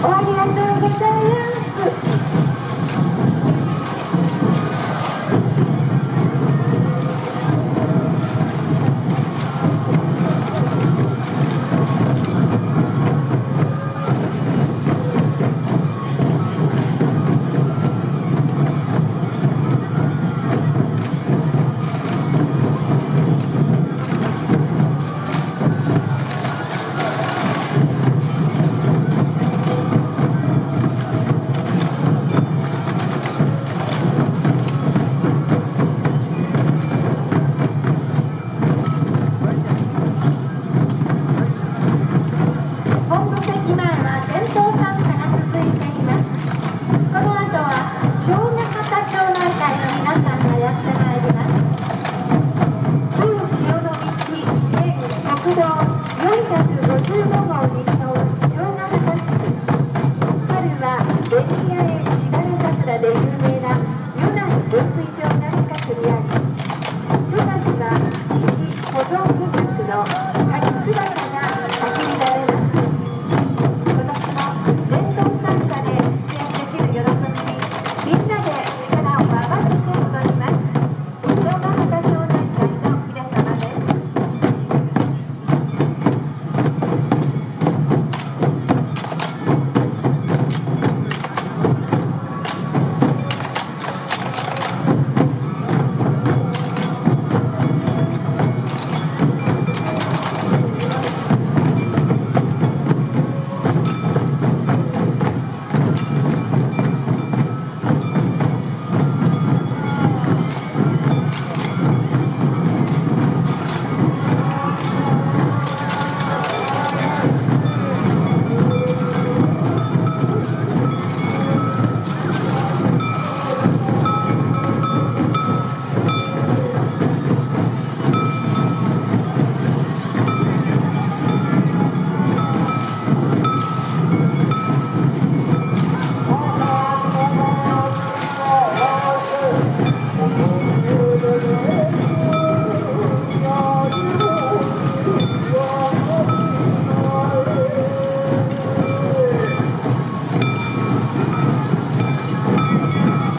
終わりがとうございます What's up?